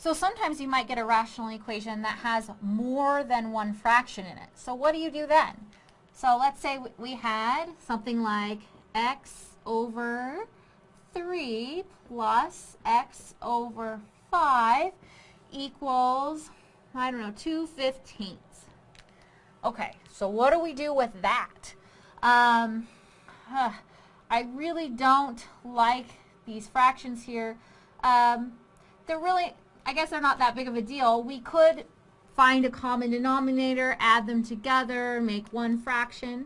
So sometimes you might get a rational equation that has more than one fraction in it. So what do you do then? So let's say we had something like x over 3 plus x over 5 equals, I don't know, 2 fifteenths. Okay, so what do we do with that? Um, uh, I really don't like these fractions here. Um, they're really, I guess they're not that big of a deal. We could find a common denominator, add them together, make one fraction.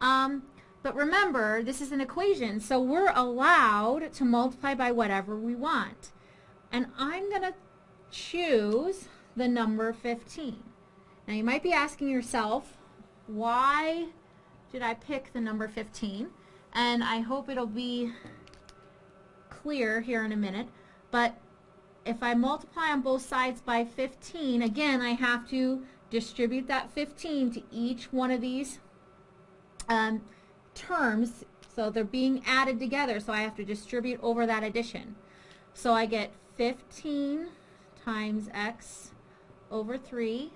Um, but remember, this is an equation, so we're allowed to multiply by whatever we want. And I'm going to choose the number 15. Now you might be asking yourself, why did I pick the number 15? And I hope it'll be clear here in a minute. But if I multiply on both sides by 15, again, I have to distribute that 15 to each one of these um, terms. So they're being added together, so I have to distribute over that addition. So I get 15 times x over 3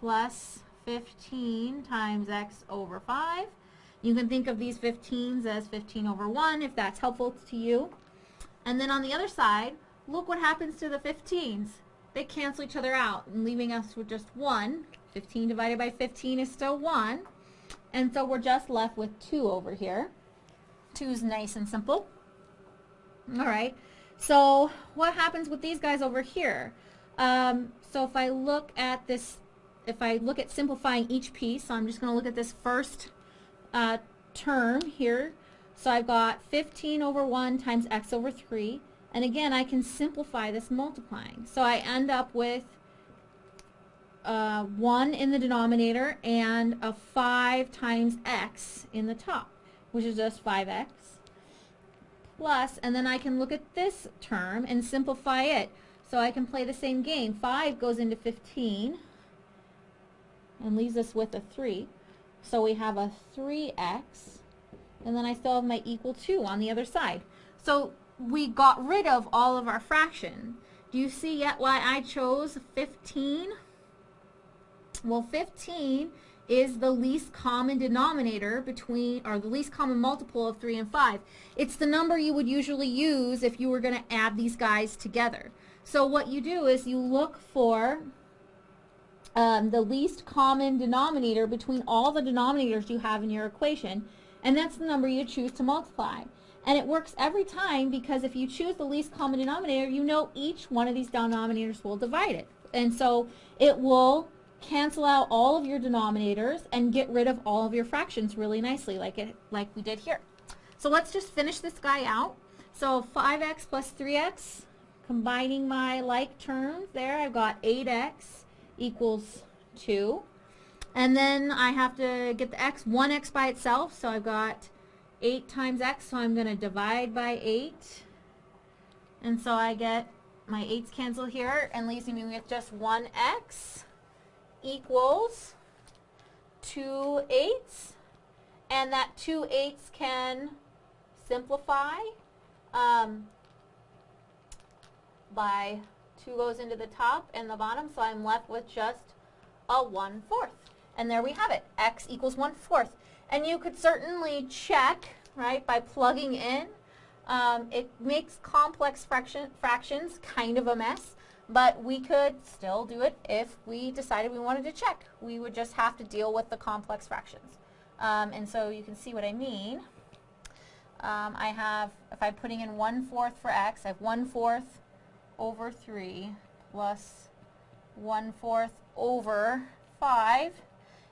plus 15 times x over 5. You can think of these 15s as 15 over 1 if that's helpful to you. And then on the other side, look what happens to the 15s. They cancel each other out, leaving us with just 1. 15 divided by 15 is still 1. And so we're just left with 2 over here. 2 is nice and simple. All right. So what happens with these guys over here? Um, so if I look at this, if I look at simplifying each piece, so I'm just going to look at this first uh, term here. So I've got 15 over 1 times x over 3. And again, I can simplify this multiplying. So I end up with uh, 1 in the denominator and a 5 times x in the top, which is just 5x. Plus, and then I can look at this term and simplify it. So I can play the same game. 5 goes into 15 and leaves us with a 3. So we have a 3x, and then I still have my equal 2 on the other side. So we got rid of all of our fraction. Do you see yet why I chose 15? Well, 15 is the least common denominator between, or the least common multiple of 3 and 5. It's the number you would usually use if you were going to add these guys together. So what you do is you look for um, the least common denominator between all the denominators you have in your equation, and that's the number you choose to multiply. And it works every time because if you choose the least common denominator, you know each one of these denominators will divide it. And so it will cancel out all of your denominators and get rid of all of your fractions really nicely like it like we did here. So let's just finish this guy out. So 5x plus 3x, combining my like terms there, I've got 8x equals 2. And then I have to get the x, 1x by itself, so I've got 8 times x, so I'm going to divide by 8. And so I get my 8's cancel here and leaves me with just 1x equals 2 eighths. And that 2 eighths can simplify um, by 2 goes into the top and the bottom, so I'm left with just a 1 fourth. And there we have it, x equals 1 fourth. And you could certainly check, right, by plugging in. Um, it makes complex fraction, fractions kind of a mess, but we could still do it if we decided we wanted to check. We would just have to deal with the complex fractions. Um, and so you can see what I mean. Um, I have, if I'm putting in 1 fourth for x, I have 1 fourth over 3 plus 1 fourth over 5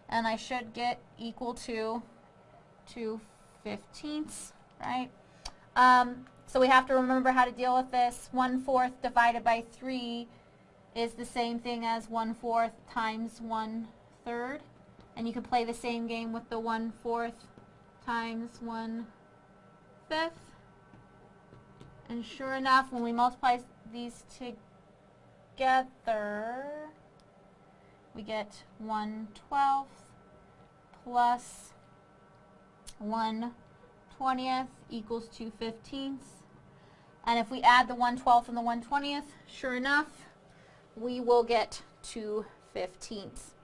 and I should get equal to 2 fifteenths, right? Um, so we have to remember how to deal with this. 1 fourth divided by 3 is the same thing as 1 fourth times 1 third. And you can play the same game with the 1 fourth times 1 fifth. And sure enough, when we multiply these together, we get 1 12th plus 1 20th equals 2 15ths. And if we add the 1 12th and the 1 20th, sure enough, we will get 2 15ths.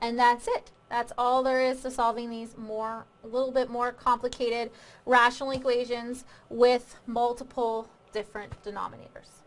And that's it. That's all there is to solving these more, a little bit more complicated rational equations with multiple different denominators.